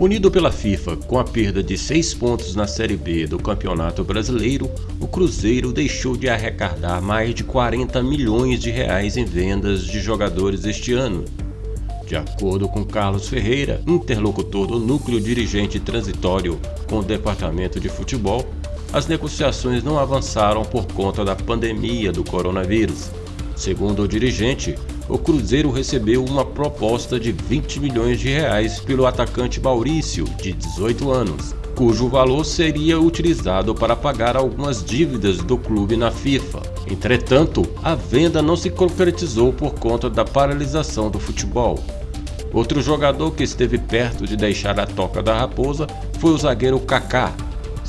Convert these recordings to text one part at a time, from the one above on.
Unido pela FIFA com a perda de seis pontos na Série B do Campeonato Brasileiro, o Cruzeiro deixou de arrecadar mais de 40 milhões de reais em vendas de jogadores este ano. De acordo com Carlos Ferreira, interlocutor do núcleo dirigente transitório com o departamento de futebol, as negociações não avançaram por conta da pandemia do coronavírus. Segundo o dirigente, o Cruzeiro recebeu uma proposta de 20 milhões de reais pelo atacante Maurício, de 18 anos, cujo valor seria utilizado para pagar algumas dívidas do clube na FIFA. Entretanto, a venda não se concretizou por conta da paralisação do futebol. Outro jogador que esteve perto de deixar a toca da Raposa foi o zagueiro Kaká,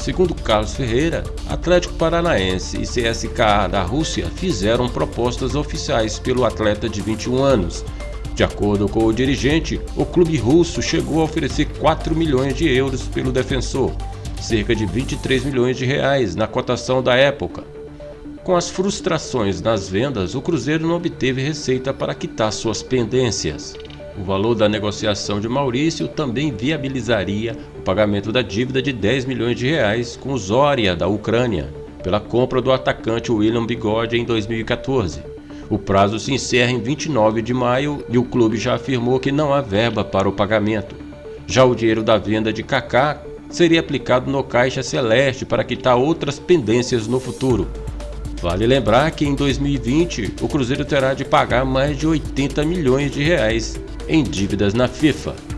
Segundo Carlos Ferreira, Atlético Paranaense e CSKA da Rússia fizeram propostas oficiais pelo atleta de 21 anos. De acordo com o dirigente, o clube russo chegou a oferecer 4 milhões de euros pelo defensor, cerca de 23 milhões de reais na cotação da época. Com as frustrações nas vendas, o Cruzeiro não obteve receita para quitar suas pendências. O valor da negociação de Maurício também viabilizaria o pagamento da dívida de 10 milhões de reais com Zória da Ucrânia pela compra do atacante William Bigode em 2014. O prazo se encerra em 29 de maio e o clube já afirmou que não há verba para o pagamento. Já o dinheiro da venda de Kaká seria aplicado no Caixa Celeste para quitar outras pendências no futuro. Vale lembrar que em 2020 o Cruzeiro terá de pagar mais de 80 milhões de reais em dívidas na FIFA.